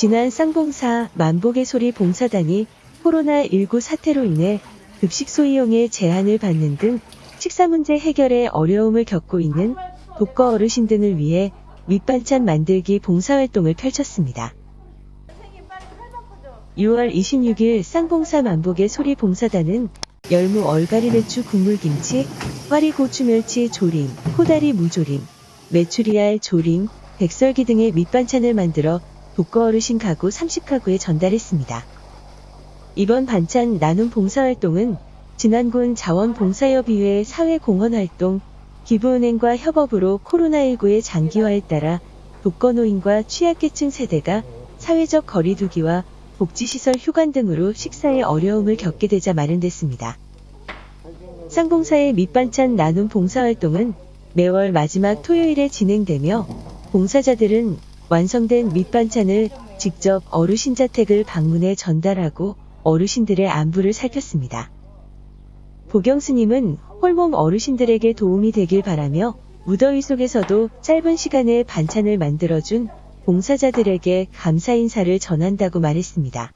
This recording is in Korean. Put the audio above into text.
지난 쌍봉사 만복의 소리 봉사단이 코로나19 사태로 인해 급식소 이용에 제한을 받는 등 식사 문제 해결에 어려움을 겪고 있는 독거 어르신 등을 위해 밑반찬 만들기 봉사활동을 펼쳤습니다. 6월 26일 쌍봉사 만복의 소리 봉사단은 열무 얼갈이 배추 국물김치, 와리 고추 멸치 조림, 코다리 무조림, 메추리알 조림, 백설기 등의 밑반찬을 만들어 독거 어르신 가구 30가구에 전달했습니다. 이번 반찬 나눔 봉사활동은 진안군 자원봉사협의회 사회공헌활동, 기부은행과 협업으로 코로나19의 장기화에 따라 독거노인과 취약계층 세대가 사회적 거리두기와 복지시설 휴관 등으로 식사에 어려움을 겪게 되자 마련됐습니다. 쌍봉사의 밑반찬 나눔 봉사활동은 매월 마지막 토요일에 진행되며 봉사자들은 완성된 밑반찬을 직접 어르신 자택을 방문해 전달하고 어르신들의 안부를 살폈습니다. 보경 스님은 홀몸 어르신들에게 도움이 되길 바라며 무더위 속에서도 짧은 시간에 반찬을 만들어준 봉사자들에게 감사 인사를 전한다고 말했습니다.